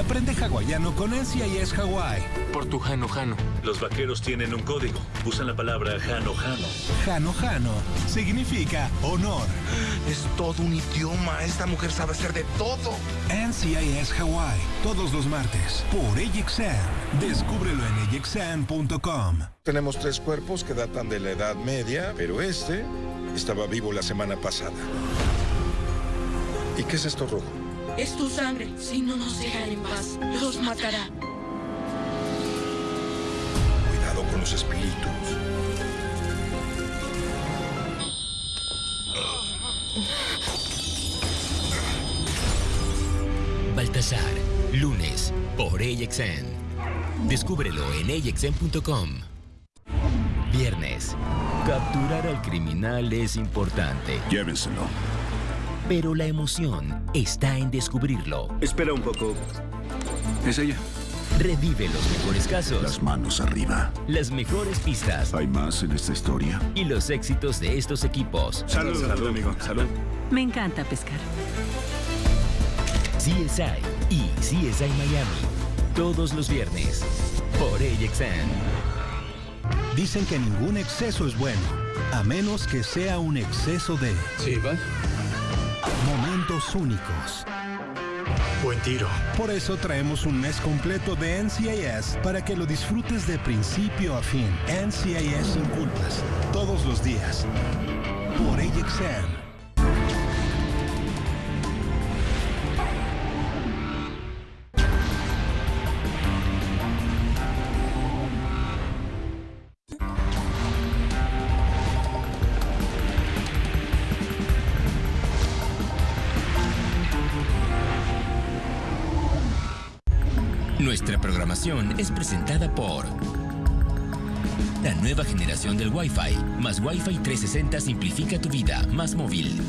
Aprende hawaiano con NCIS Hawaii. Por tu Hano Hano. Los vaqueros tienen un código. Usan la palabra Hano Hano. Hano Hano significa honor. Es todo un idioma. Esta mujer sabe hacer de todo. NCIS Hawaii. Todos los martes. Por AJXN. Descúbrelo en AJXN.com. Tenemos tres cuerpos que datan de la Edad Media, pero este estaba vivo la semana pasada. ¿Y qué es esto rojo? Es tu sangre. Si no nos dejan en paz, los matará. Cuidado con los espíritus. Baltasar, lunes, por AXN. Descúbrelo en AXN.com. Viernes, capturar al criminal es importante. Llévenselo. Pero la emoción está en descubrirlo. Espera un poco. ¿Es ella? Revive los mejores casos. Las manos arriba. Las mejores pistas. ¿Hay más en esta historia? Y los éxitos de estos equipos. Salud, salud, amigo. Salud. Me encanta pescar. CSI y CSI Miami. Todos los viernes. Por AXN. Dicen que ningún exceso es bueno, a menos que sea un exceso de... Sí, va. Momentos únicos. Buen tiro. Por eso traemos un mes completo de NCIS para que lo disfrutes de principio a fin. NCIS sin culpas, todos los días. Por AXN. Nuestra programación es presentada por la nueva generación del Wi-Fi. Más Wi-Fi 360 simplifica tu vida, más móvil.